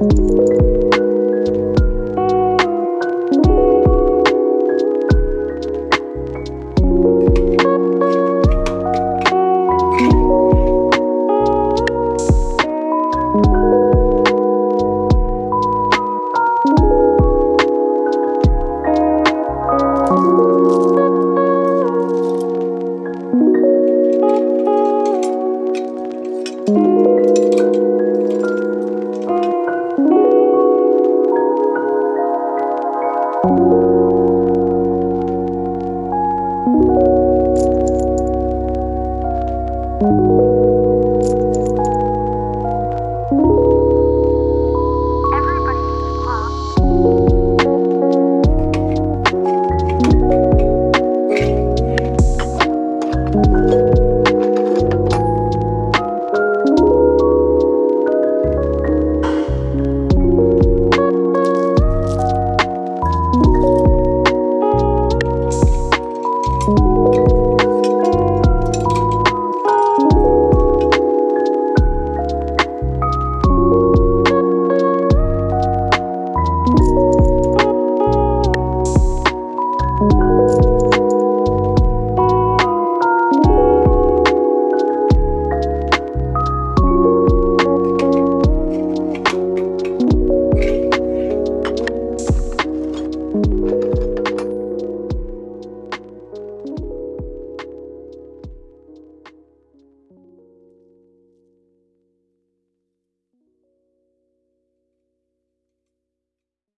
Música Everybody, you.